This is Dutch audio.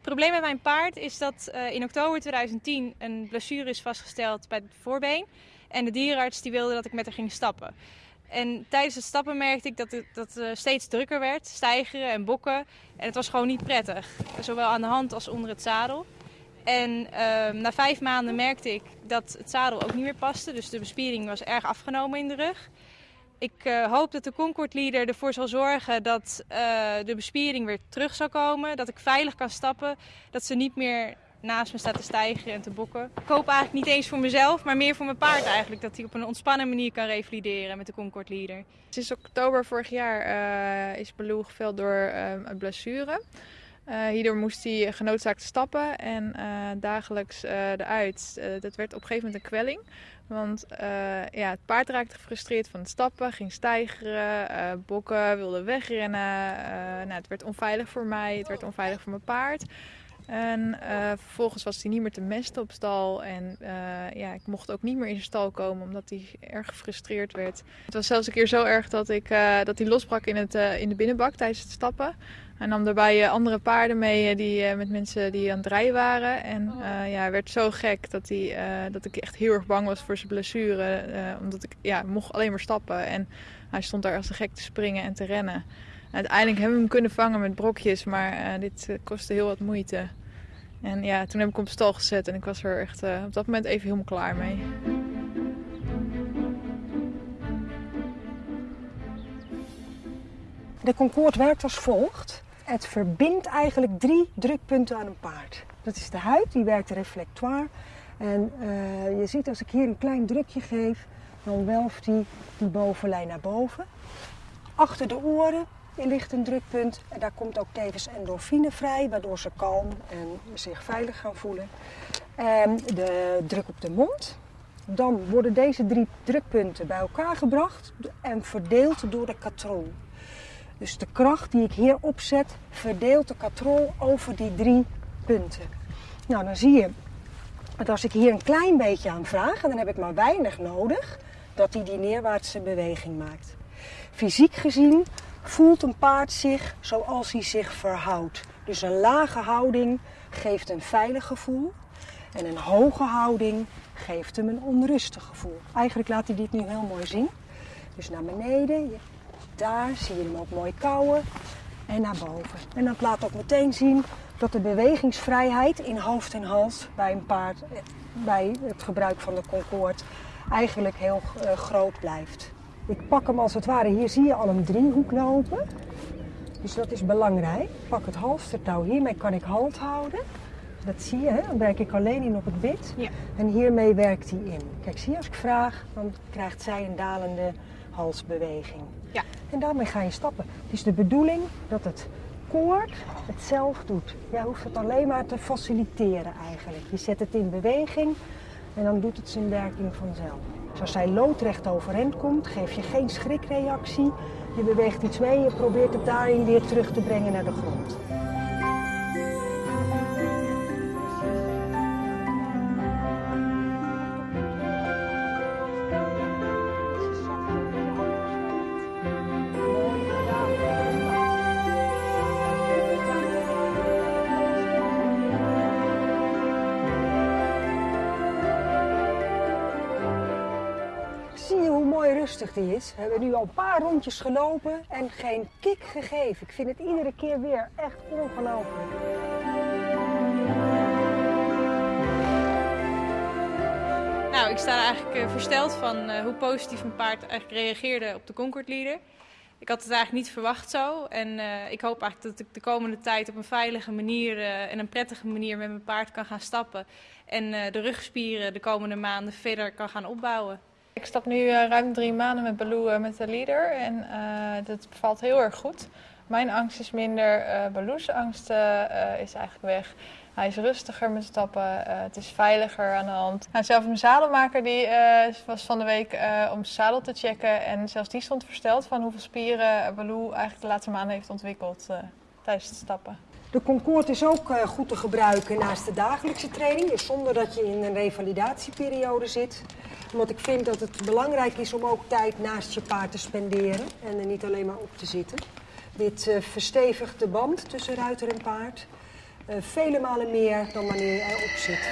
Het probleem met mijn paard is dat uh, in oktober 2010 een blessure is vastgesteld bij het voorbeen. En de dierenarts die wilde dat ik met haar ging stappen. En tijdens het stappen merkte ik dat het, dat het steeds drukker werd, stijgeren en bokken. En het was gewoon niet prettig, zowel aan de hand als onder het zadel. En uh, na vijf maanden merkte ik dat het zadel ook niet meer paste, dus de bespiering was erg afgenomen in de rug. Ik uh, hoop dat de Concord Leader ervoor zal zorgen dat uh, de bespiering weer terug zal komen. Dat ik veilig kan stappen. Dat ze niet meer naast me staat te stijgen en te bokken. Ik hoop eigenlijk niet eens voor mezelf, maar meer voor mijn paard eigenlijk. Dat hij op een ontspannen manier kan revalideren met de Concord Leader. Sinds oktober vorig jaar uh, is Baloo geveld door een blessure. Uh, hierdoor moest hij genoodzaakt stappen en uh, dagelijks uh, eruit. dat werd op een gegeven moment een kwelling. Want ja, het paard raakte gefrustreerd van het stappen, ging stijgeren, bokken, wilde wegrennen. nou, het werd onveilig voor mij, het werd onveilig voor mijn paard. En vervolgens was hij niet meer te mesten op stal. En ja, ik mocht ook niet meer in zijn stal komen omdat hij erg gefrustreerd werd. Het was zelfs een keer zo erg dat, ik, dat hij losbrak in, het, in de binnenbak tijdens het stappen. Hij nam daarbij andere paarden mee die, met mensen die aan het rijden waren. En uh, ja, hij werd zo gek dat, hij, dat ik echt heel erg bang was voor zijn blessure. Omdat ik ja, mocht alleen maar stappen. En hij stond daar als een gek te springen en te rennen. En uiteindelijk hebben we hem kunnen vangen met brokjes, maar dit kostte heel wat moeite. En ja, toen heb ik hem op stal gezet en ik was er echt op dat moment even helemaal klaar mee. De Concorde werkt als volgt. Het verbindt eigenlijk drie drukpunten aan een paard. Dat is de huid, die werkt reflectoire. En uh, je ziet als ik hier een klein drukje geef, dan welft die die bovenlijn naar boven. Achter de oren ligt een drukpunt en daar komt ook tevens endorfine vrij, waardoor ze kalm en zich veilig gaan voelen. En de druk op de mond. Dan worden deze drie drukpunten bij elkaar gebracht en verdeeld door de katrol. Dus de kracht die ik hier opzet, verdeelt de katrol over die drie punten. Nou, dan zie je dat als ik hier een klein beetje aan vraag, en dan heb ik maar weinig nodig, dat hij die neerwaartse beweging maakt. Fysiek gezien voelt een paard zich zoals hij zich verhoudt. Dus een lage houding geeft een veilig gevoel. En een hoge houding geeft hem een onrustig gevoel. Eigenlijk laat hij dit nu heel mooi zien. Dus naar beneden, daar zie je hem ook mooi kauwen en naar boven. En dat laat ook meteen zien dat de bewegingsvrijheid in hoofd en hals bij een paard, bij het gebruik van de Concorde, eigenlijk heel uh, groot blijft. Ik pak hem als het ware, hier zie je al een driehoek lopen. Dus dat is belangrijk. Ik pak het halstertouw, hiermee kan ik halt houden. Dat zie je, hè? dan werk ik alleen in op het bit. Ja. En hiermee werkt hij in. Kijk, zie je, als ik vraag, dan krijgt zij een dalende halsbeweging. Ja. En daarmee ga je stappen. Het is de bedoeling dat het koord het zelf doet. Jij hoeft het alleen maar te faciliteren eigenlijk. Je zet het in beweging en dan doet het zijn werking vanzelf. Dus als zij loodrecht overeind komt, geef je geen schrikreactie. Je beweegt iets mee, je probeert het daarin weer terug te brengen naar de grond. Rustig die is. We hebben nu al een paar rondjes gelopen en geen kick gegeven. Ik vind het iedere keer weer echt ongelooflijk. Nou, ik sta eigenlijk uh, versteld van uh, hoe positief mijn paard eigenlijk reageerde op de Concord Leader. Ik had het eigenlijk niet verwacht zo. En uh, ik hoop eigenlijk dat ik de komende tijd op een veilige manier en een prettige manier met mijn paard kan gaan stappen. En de rugspieren de komende maanden verder kan gaan opbouwen. Ik stap nu uh, ruim drie maanden met Baloo uh, met de leader en uh, dat bevalt heel erg goed. Mijn angst is minder, Baloo's angst is eigenlijk weg. Hij is rustiger met stappen, het is veiliger aan de hand. Zelfs mijn zadelmaker die, was van de week om zijn zadel te checken en zelfs die stond versteld van hoeveel spieren Baloo eigenlijk de laatste maanden heeft ontwikkeld tijdens het stappen. De Concorde is ook goed te gebruiken naast de dagelijkse training, dus zonder dat je in een revalidatieperiode zit omdat ik vind dat het belangrijk is om ook tijd naast je paard te spenderen en er niet alleen maar op te zitten. Dit uh, verstevigt de band tussen ruiter en paard. vele malen meer dan wanneer je erop zit.